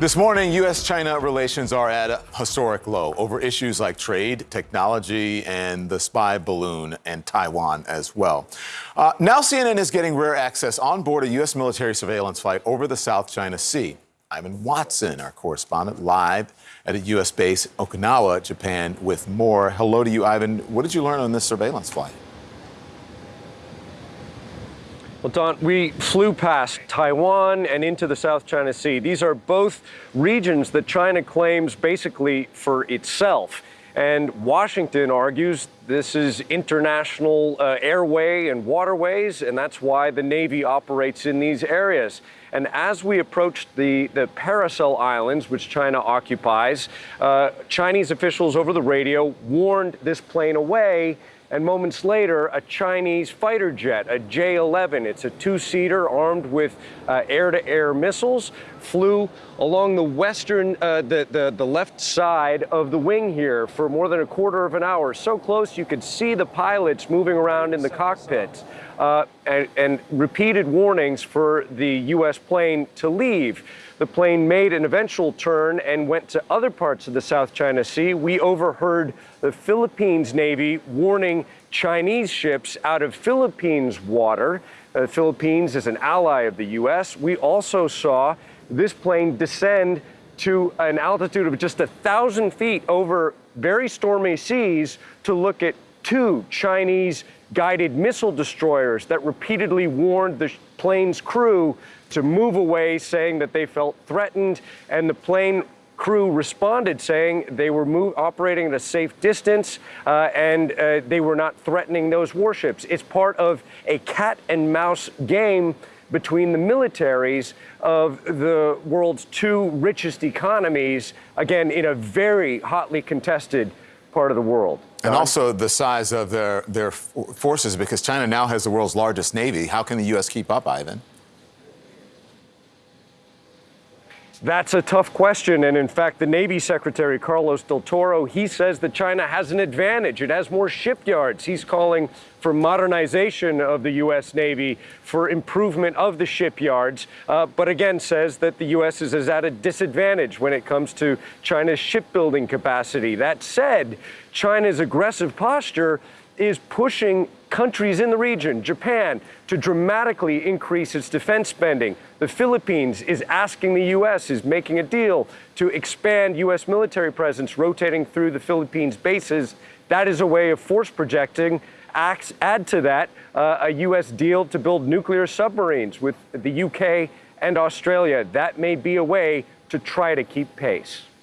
This morning, U.S. China relations are at a historic low over issues like trade, technology, and the spy balloon, and Taiwan as well. Uh, now, CNN is getting rare access on board a U.S. military surveillance flight over the South China Sea. Ivan Watson, our correspondent, live at a U.S. base, Okinawa, Japan, with more. Hello to you, Ivan. What did you learn on this surveillance flight? Well, Don, we flew past Taiwan and into the South China Sea. These are both regions that China claims basically for itself. And Washington argues this is international uh, airway and waterways, and that's why the Navy operates in these areas. And as we approached the, the Paracel Islands, which China occupies, uh, Chinese officials over the radio warned this plane away and moments later, a Chinese fighter jet, a J-11, it's a two-seater armed with uh, air-to-air missiles, flew along the western, uh, the, the, the left side of the wing here for more than a quarter of an hour. So close you could see the pilots moving around in the cockpits. Uh, and, and repeated warnings for the U.S. plane to leave. The plane made an eventual turn and went to other parts of the South China Sea. We overheard the Philippines Navy warning Chinese ships out of Philippines water. The Philippines is an ally of the U.S. We also saw this plane descend to an altitude of just a thousand feet over very stormy seas to look at two Chinese guided missile destroyers that repeatedly warned the plane's crew to move away, saying that they felt threatened, and the plane crew responded saying they were move, operating at a safe distance uh, and uh, they were not threatening those warships. It's part of a cat and mouse game between the militaries of the world's two richest economies, again, in a very hotly contested part of the world. And also the size of their, their forces, because China now has the world's largest navy. How can the U.S. keep up, Ivan? That's a tough question. And in fact, the Navy Secretary, Carlos del Toro, he says that China has an advantage. It has more shipyards. He's calling for modernization of the U.S. Navy, for improvement of the shipyards, uh, but again says that the U.S. is, is at a disadvantage when it comes to China's shipbuilding capacity. That said, China's aggressive posture is pushing countries in the region, Japan, to dramatically increase its defense spending. The Philippines is asking the U.S., is making a deal to expand U.S. military presence, rotating through the Philippines bases. That is a way of force projecting. Add to that uh, a U.S. deal to build nuclear submarines with the U.K. and Australia. That may be a way to try to keep pace.